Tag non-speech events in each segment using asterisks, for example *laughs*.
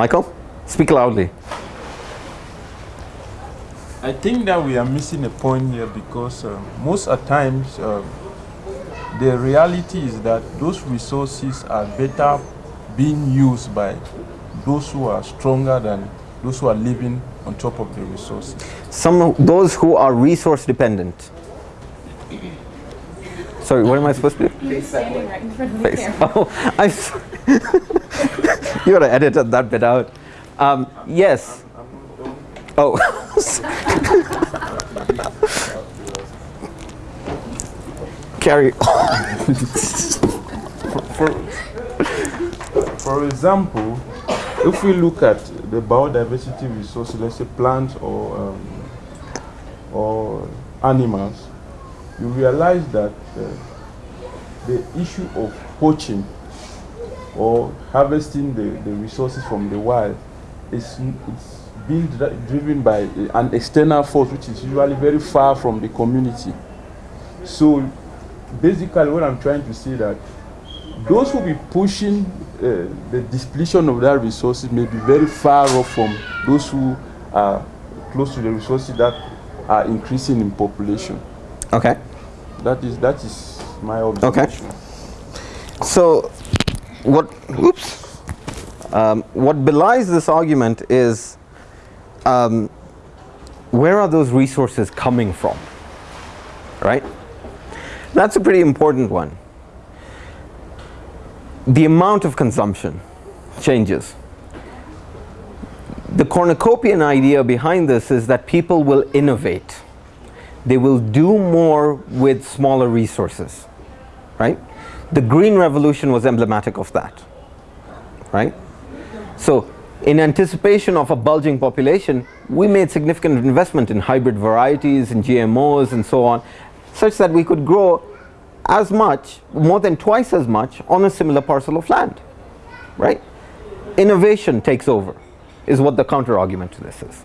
Michael, speak loudly. I think that we are missing a point here because uh, most at times uh, the reality is that those resources are better being used by those who are stronger than those who are living on top of the resources. Some of those who are resource dependent. Sorry, what am I supposed to do? You're standing right in front of the Face. camera. *laughs* Oh, I'm sorry. *laughs* *laughs* you gotta edit that bit out. Um, yes. Oh. *laughs* Carry. For, for example, if we look at the biodiversity resources, let's say plants or um, or animals, you realize that uh, the issue of poaching or harvesting the, the resources from the wild is it's being dri- driven by an external force which is usually very far from the community. So basically what I'm trying to say that those who be pushing uh, the depletion of that resources may be very far off from those who are close to the resources that are increasing in population. Okay. That is that is my observation. Okay. observation. So, what? Oops. Um, what belies this argument is, um, where are those resources coming from? Right. That's a pretty important one. The amount of consumption changes. The cornucopian idea behind this is that people will innovate. They will do more with smaller resources right? The green revolution was emblematic of that, right? So in anticipation of a bulging population, we made significant investment in hybrid varieties and GMOs and so on, such that we could grow as much, more than twice as much on a similar parcel of land, right? Innovation takes over, is what the counter argument to this is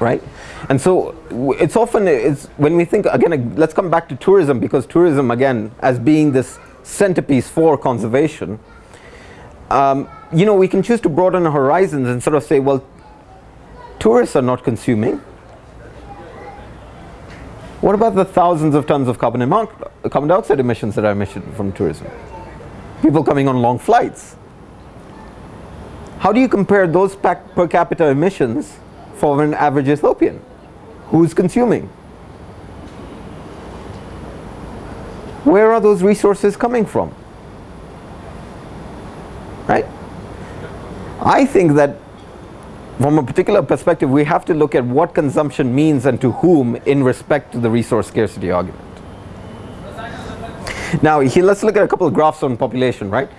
right? And so it's often it's when we think again let's come back to tourism because tourism again as being this centerpiece for conservation um, you know we can choose to broaden our horizons and sort of say well tourists are not consuming. What about the thousands of tons of carbon, carbon dioxide emissions that are emitted from tourism? People coming on long flights. How do you compare those per capita emissions for an average Ethiopian who's consuming? Where are those resources coming from? Right? I think that from a particular perspective we have to look at what consumption means and to whom in respect to the resource scarcity argument. Now let's look at a couple of graphs on population, right?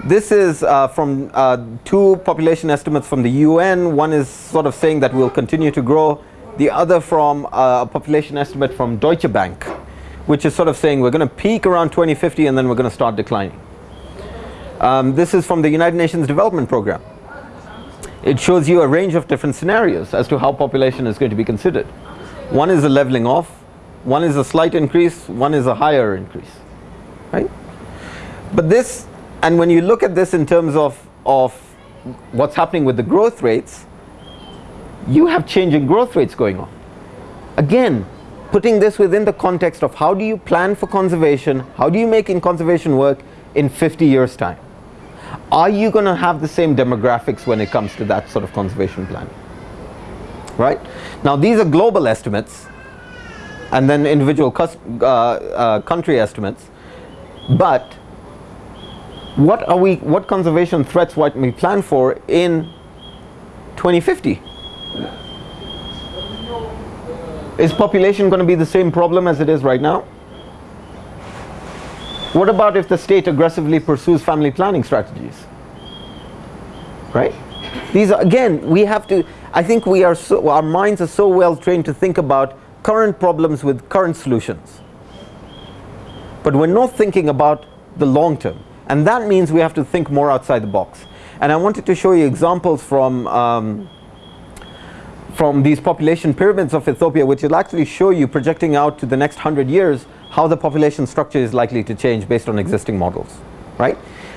This is uh, from uh, two population estimates from the UN. One is sort of saying that we'll continue to grow. The other from uh, a population estimate from Deutsche Bank, which is sort of saying we're going to peak around 2050 and then we're going to start declining. Um, this is from the United Nations Development Program. It shows you a range of different scenarios as to how population is going to be considered. One is a leveling off, one is a slight increase, one is a higher increase, right? But this, and when you look at this in terms of, of what's happening with the growth rates, you have changing growth rates going on. Again, putting this within the context of how do you plan for conservation, how do you make in conservation work in 50 years time? Are you going to have the same demographics when it comes to that sort of conservation planning? Right? Now these are global estimates and then individual uh, uh, country estimates, but what are we what conservation threats might we plan for in 2050 is population going to be the same problem as it is right now? What about if the state aggressively pursues family planning strategies? Right? These are again we have to i think we are so our minds are so well trained to think about current problems with current solutions. But we're not thinking about the long term and that means we have to think more outside the box. And I wanted to show you examples from um, from these population pyramids of Ethiopia which will actually show you projecting out to the next hundred years how the population structure is likely to change based on existing models right?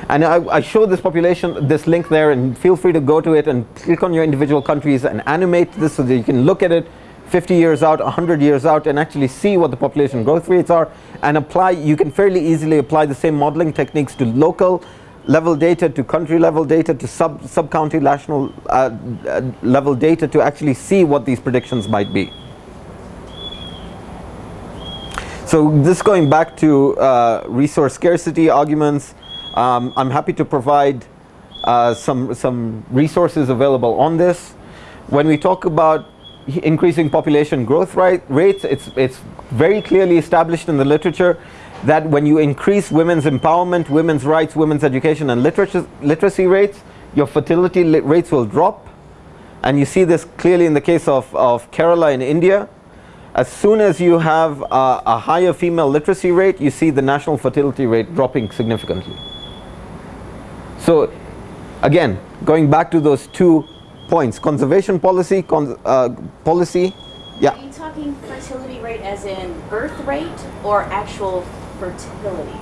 And I, I show this population, this link there, and feel free to go to it and click on your individual countries and animate this so that you can look at it 50 years out, 100 years out, and actually see what the population growth rates are and apply, you can fairly easily apply the same modeling techniques to local level data, to country level data, to sub, sub-county national uh, uh, level data to actually see what these predictions might be. So this going back to uh, resource scarcity arguments, um, I'm happy to provide uh, some, some resources available on this. When we talk about increasing population growth rate, rates, it's, it's very clearly established in the literature that when you increase women's empowerment, women's rights, women's education and literacy, literacy rates, your fertility rates will drop. And you see this clearly in the case of, of Kerala in India, as soon as you have a higher female literacy rate, you see the national fertility rate dropping significantly. So again, going back to those two points, conservation policy, cons uh, policy, yeah. Are you talking fertility rate as in birth rate or actual fertility?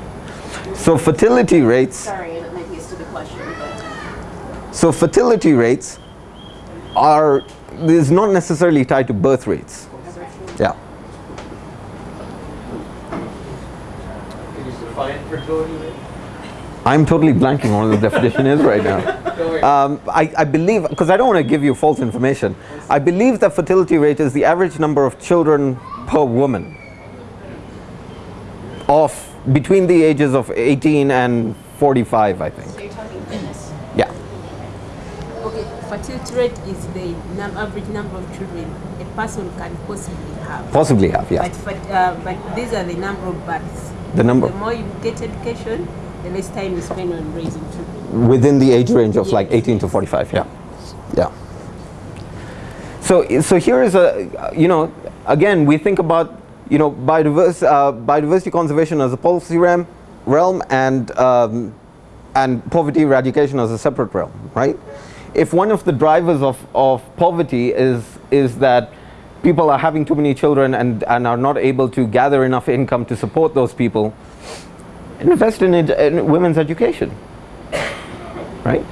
So fertility rates. Sorry, that might be a stupid question, but. So fertility rates are is not necessarily tied to birth rates. Yeah. Can you define fertility rate? I'm totally blanking on what the definition is right now. Um, I, I, believe, because I don't want to give you false information, I believe that fertility rate is the average number of children per woman of between the ages of 18 and 45, I think. So you're talking fitness? Yeah. Okay, fertility rate is the num average number of children a person can possibly have. Possibly have, yeah. But, uh, but these are the number of births. The number. The more you get education, the less time you spend on raising children. Within the age range of like 18 to 45, yeah. Yeah. So, so here is a, you know, again, we think about, you know, biodiversity, uh, biodiversity conservation as a policy realm, realm and, um, and poverty eradication as a separate realm, right? If one of the drivers of, of poverty is, is that people are having too many children and, and are not able to gather enough income to support those people, invest in, ed in women's education, right?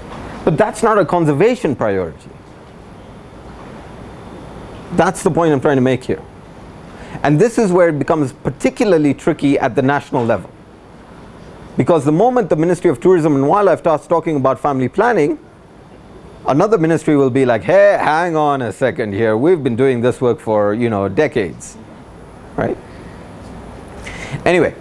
But that's not a conservation priority. That's the point I'm trying to make here. And this is where it becomes particularly tricky at the national level. Because the moment the Ministry of Tourism and Wildlife starts talking about family planning, another ministry will be like, hey, hang on a second here, we've been doing this work for, you know, decades, right? Anyway,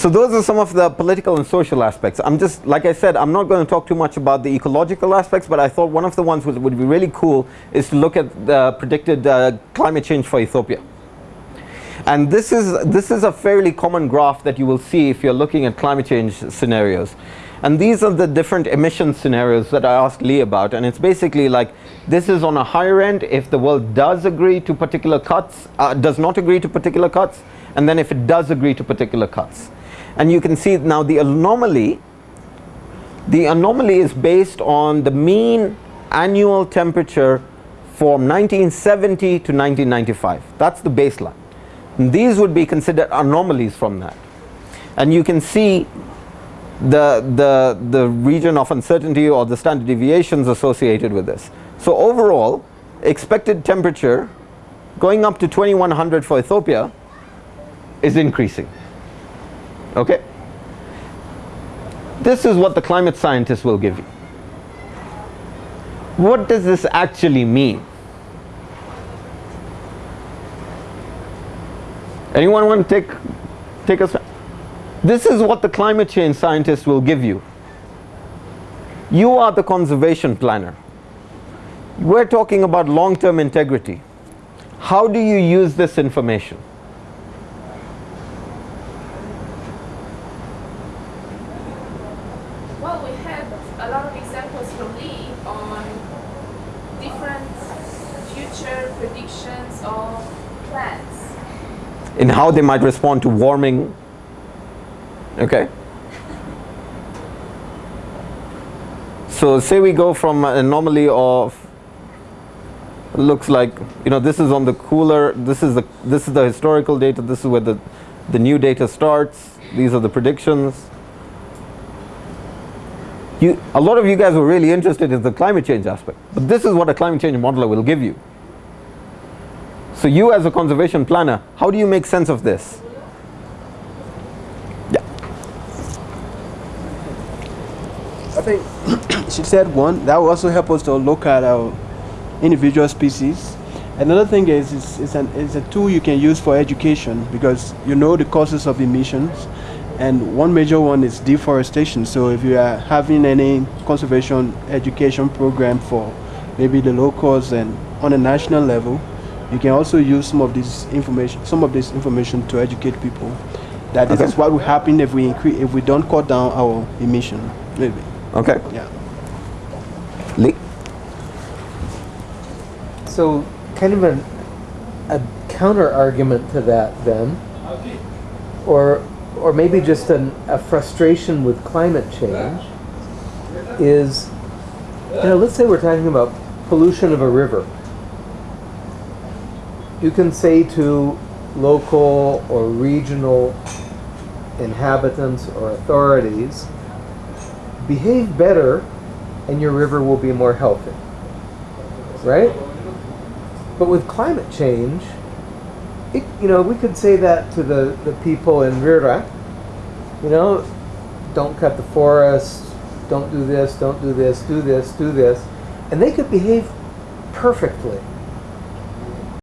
so those are some of the political and social aspects. I'm just, like I said, I'm not going to talk too much about the ecological aspects, but I thought one of the ones that would be really cool is to look at the predicted uh, climate change for Ethiopia. And this is, this is a fairly common graph that you will see if you're looking at climate change scenarios. And these are the different emission scenarios that I asked Lee about. And it's basically like, this is on a higher end if the world does agree to particular cuts, uh, does not agree to particular cuts, and then if it does agree to particular cuts. And you can see now the anomaly, the anomaly is based on the mean annual temperature from 1970 to 1995. That's the baseline. And these would be considered anomalies from that. And you can see the, the, the region of uncertainty or the standard deviations associated with this. So overall, expected temperature going up to 2100 for Ethiopia is increasing. Okay? This is what the climate scientists will give you. What does this actually mean? Anyone want to take, take us? This is what the climate change scientists will give you. You are the conservation planner. We're talking about long-term integrity. How do you use this information? Well, we have a lot of examples from Lee on different future predictions of plants. in how they might respond to warming. Okay. So say we go from an anomaly of looks like you know this is on the cooler this is the this is the historical data this is where the the new data starts these are the predictions You, a lot of you guys were really interested in the climate change aspect, but this is what a climate change modeler will give you. So you as a conservation planner, how do you make sense of this? Yeah. I think *coughs* she said one that will also help us to look at our individual species. Another thing is it's, it's, an, it's a tool you can use for education because you know the causes of emissions, and one major one is deforestation. So if you are having any conservation education program for maybe the locals and on a national level, you can also use some of this information, some of this information to educate people that this Okay. is what will happen if we increase, if we don't cut down our emission. Maybe. Okay. Yeah. Lee? So, kind of an, a counter argument to that, then, or or maybe just an, a frustration with climate change, is, you know, let's say we're talking about pollution of a river. You can say to local or regional inhabitants or authorities, behave better, and your river will be more healthy. Right? But with climate change, it, you know, we could say that to the, the people in Rira, you know, don't cut the forest, don't do this, don't do this, do this, do this, and they could behave perfectly.